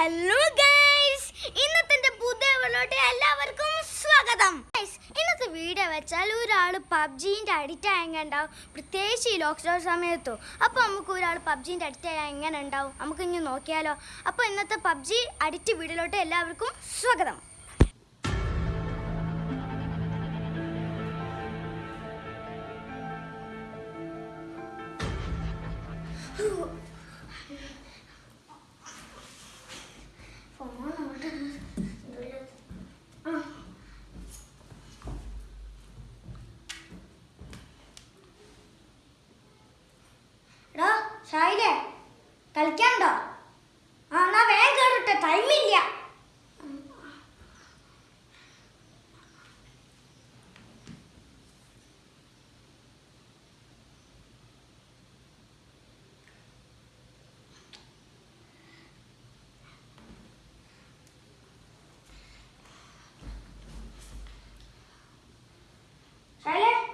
Hello guys ഇന്നത്തെ പുതിയ വീട്ടിലോട്ട് എല്ലാവർക്കും സ്വാഗതം. ഗൈസ് ഇന്നത്തെ വീഡിയോ വെച്ചാൽ ഒരാൾ പബ്ജീന്റെ അഡിക്റ്റ് ആയ ഉണ്ടാവും പ്രത്യേകിച്ച് ഈ ലോക്ക്ഡൗൺ സമയത്തോ. അപ്പോൾ നമുക്ക് ഒരാൾ പബ്ജീന്റെ അഡിക്റ്റ് ആയ എങ്ങനെ ഉണ്ടാവും? നമുക്ക് ഇനി നോക്കിയാലോ. അപ്പോൾ ഇന്നത്തെ പബ്ജി അഡിക്റ്റ് വീഡിയോയിലോട്ട് എല്ലാവർക്കും സ്വാഗതം. 来嘞。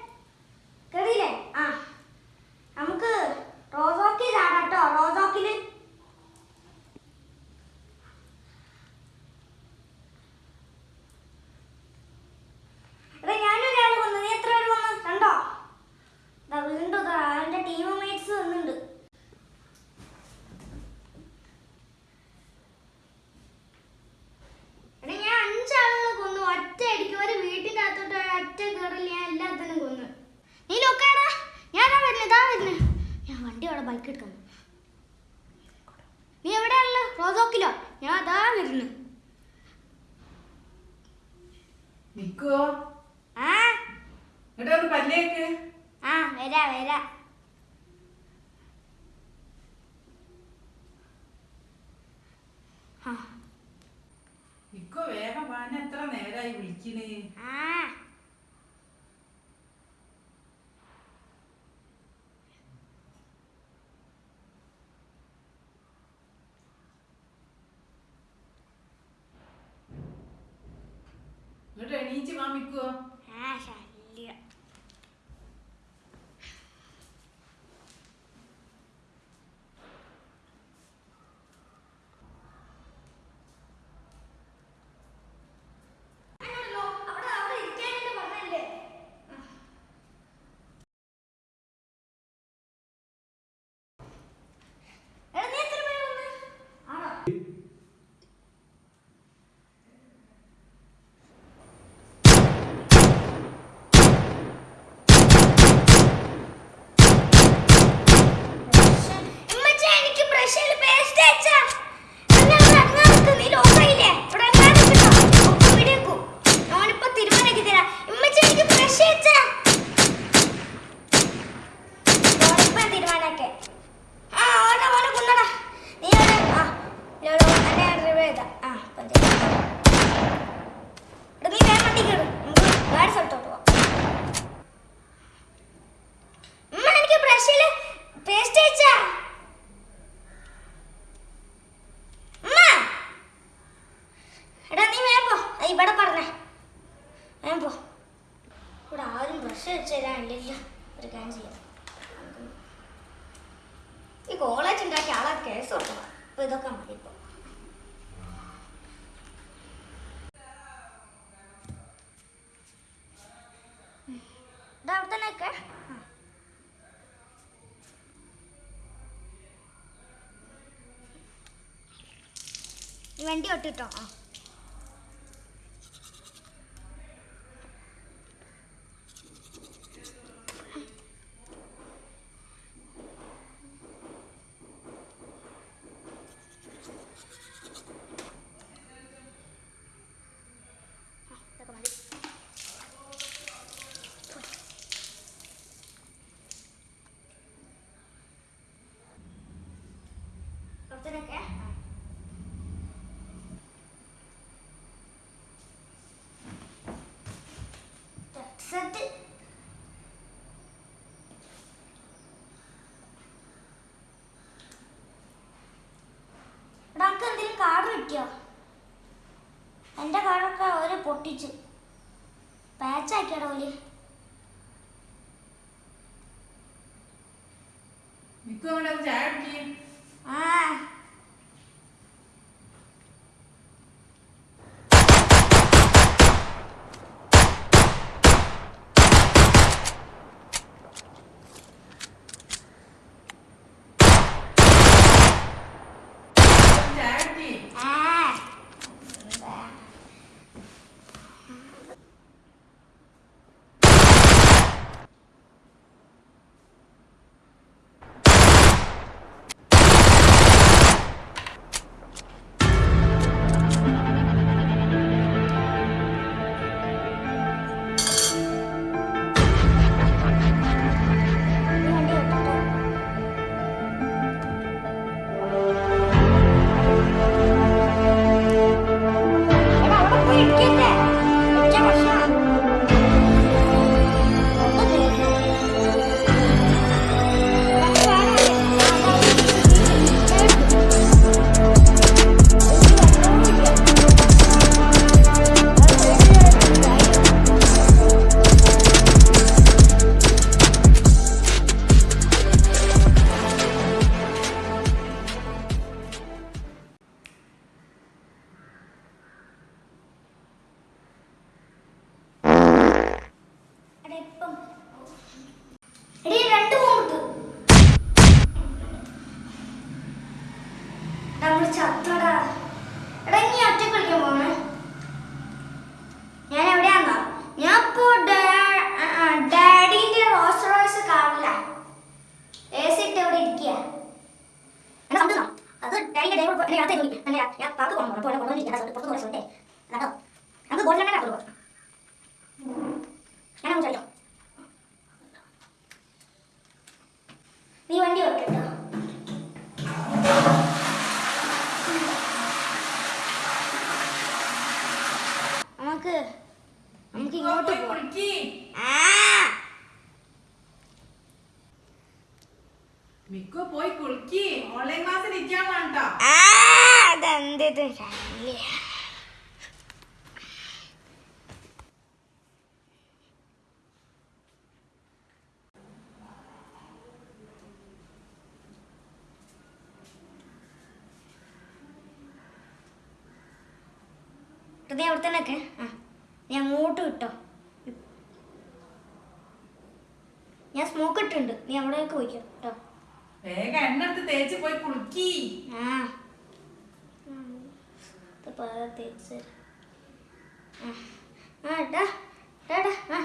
기다리고 있긴 해. 아. 그래, 네 니집 안 믿고. ഇതൊക്കെ മതി ഇപ്പൊ. ഇതാ അവിടെ തന്നെ വണ്ടി ഒട്ടിട്ടോ? ആ, ഇതൊക്കെ മതി. കുറച്ചൊക്കെ ആ സെറ്റ് നമുക്ക് എന്തെങ്കിലും കാർഡ് കിട്ടിയോ? എന്റെ കാർഡൊക്കെ ഒരു പൊട്ടിച്ച്. പാച്ചാക്കിയാടോ ഓൽ. ആ. 想做到 ഹൃദയ അവിടെ തന്നെ ഒക്കെ ആ നീ അങ്ങോട്ട് കിട്ടോ ഞാൻ സ്മോക്ക് ഇട്ടുണ്ട് നീ അവിടെയൊക്കെ പോയിക്കോ കേട്ടോ. വേഗം തേച്ച് പോയി കുളിക്കി. ആ. തേച്ച് ആ ആ ടാ ആ.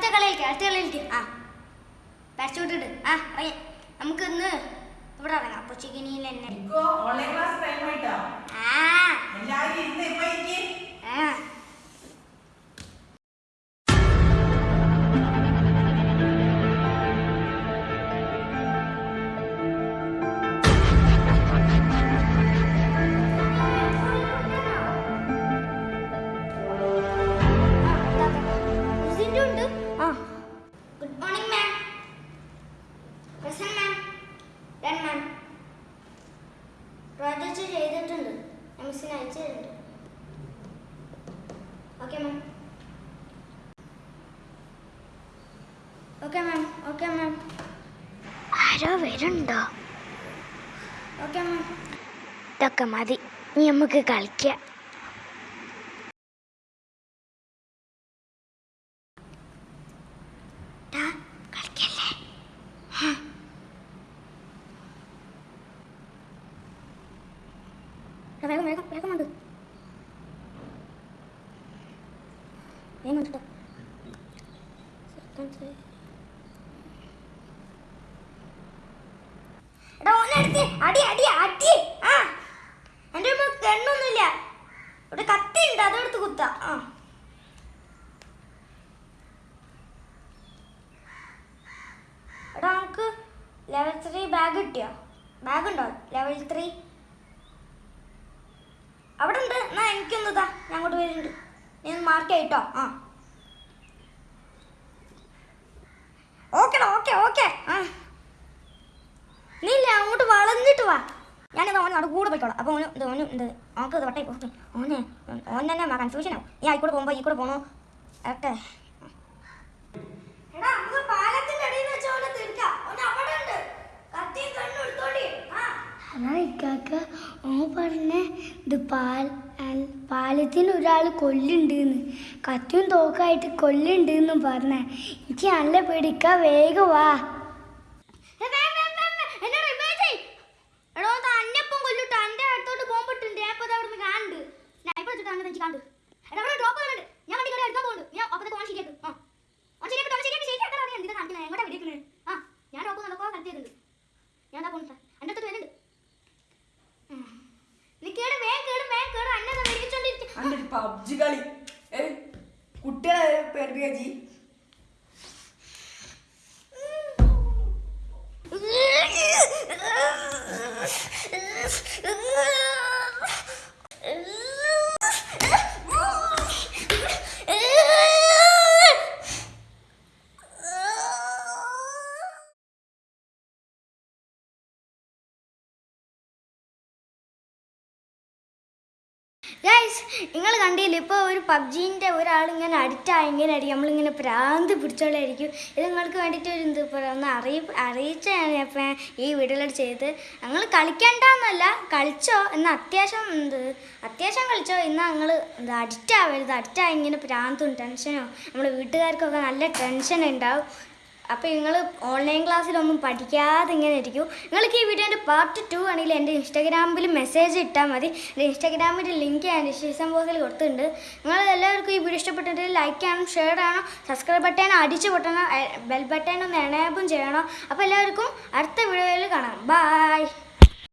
അടുത്ത കളിയിലേക്ക് അടുത്ത കളിയിലേക്ക് ആ. പാരച്യൂട്ട് ഇട് ആ ഇറങ്ങി. നമുക്ക് ഇന്ന് ഇവിടെ ഇറങ്ങാം. അപ്പൊ ചിക്കനിയിൽ തന്നെ. ആ. ഇതൊക്കെ മതി. നീ നമുക്ക് കളിക്കാം. എടാ ഓനെ അടി അടി അടി. ആ. എന്റെ ഒരു ഗണ്ണൊന്നുമില്ല കത്തി ഉണ്ട് അതെടുത്ത് കുത്ത. ആ. എടാ ലെവൽ ത്രീ ബാഗ് കിട്ടിയോ? ബാഗ് ഉണ്ടോ? ലെവൽ ത്രീ അവിടെ ഉണ്ട്. എന്നാ എനിക്കൊന്നു താ ഞാൻ അങ്ങോട്ട് വരുന്നുണ്ട്. നീ ഒന്ന് മാർക്ക് ആയിട്ടോ ആ. ഓക്കേടാ ഓക്കെ ഓക്കെ. ആ. നീ ഇല്ല അങ്ങോട്ട് വളഞ്ഞിട്ട് വാ. ഞാനിത് ഓൻ അവിടെ കൂടെ പോയിക്കോളാം. അപ്പോൾ ഓന് ഇത് ഓന് ഇത് ഓക്ക് ഇത് വട്ടായി പോകും ഓനെ ഓൻ തന്നെ കൺഫ്യൂഷൻ ആവും. ഈ ആയിക്കൂടെ പോകുമ്പോൾ ഈ കൂടെ പോകണോ ഒക്കെ ഇക്കാക്ക ഓ പറഞ്ഞ ഇത് പാൽ പാലത്തിന് ഒരാൾ കൊല്ലുണ്ടെന്ന്. കത്തിയും തോക്കായിട്ട് കൊല്ലുണ്ടെന്നും പറഞ്ഞ. എനിക്ക് നല്ല പേടിക്ക വേഗം വാ. പബ്ജി കളി. കുട്ടികളെ പേടിപ്പിക്കാ ജി ഗൈസ് നിങ്ങൾ കണ്ടില്ല? ഇപ്പോൾ ഒരു പബ്ജീന്റെ ഒരാൾ ഇങ്ങനെ അഡിക്റ്റ് ആയി ഇങ്ങനെ ആയിരിക്കും നമ്മളിങ്ങനെ പ്രാന്ത് പിടിച്ചോളായിരിക്കും ഇത് നിങ്ങൾക്ക് വേണ്ടിയിട്ട് ഒരു എന്ത് ഒന്ന് അറിയി അറിയിച്ചാണ് ഞാൻ ഈ വീഡിയോയിൽ ചെയ്ത് ഞങ്ങൾ കളിക്കണ്ടെന്നല്ല കളിച്ചോ എന്നാൽ അത്യാവശ്യം എന്ത് അത്യാവശ്യം കളിച്ചോ. എന്നാൽ ഞങ്ങൾ എന്ത് അഡിക്റ്റ് ആവരുത് അഡിക്റ്റ് ആയി ഇങ്ങനെ പ്രാന്തും ടെൻഷനോ നമ്മുടെ വീട്ടുകാർക്കൊക്കെ നല്ല ടെൻഷൻ ഉണ്ടാവും. അപ്പോൾ നിങ്ങൾ ഓൺലൈൻ ക്ലാസ്സിലൊന്നും പഠിക്കാതെ ഇങ്ങനെ ഇരിക്കും. നിങ്ങൾക്ക് ഈ വീഡിയോന്റെ പാർട്ട് ടു ആണെങ്കിൽ എന്റെ ഇൻസ്റ്റാഗ്രാമിൽ മെസ്സേജ് ഇട്ടാൽ മതി. എന്റെ ഇൻസ്റ്റാഗ്രാമിന്റെ ലിങ്ക് ഞാൻ ഡിസ്ക്രിപ്ഷൻ ബോക്സിൽ കൊടുത്തിട്ടുണ്ട്. നിങ്ങൾ എല്ലാവർക്കും ഈ വീഡിയോ ഇഷ്ടപ്പെട്ടിട്ട് ലൈക്ക് ചെയ്യണം ഷെയർ ചെയ്യണം സബ്സ്ക്രൈബ് ബട്ടൺ അടിച്ച് പൊട്ടണം ബെൽ ബട്ടൺ ഒന്ന് എനേബും ചെയ്യണം. അപ്പോൾ എല്ലാവർക്കും അടുത്ത വീഡിയോയിൽ കാണാം. ബായ്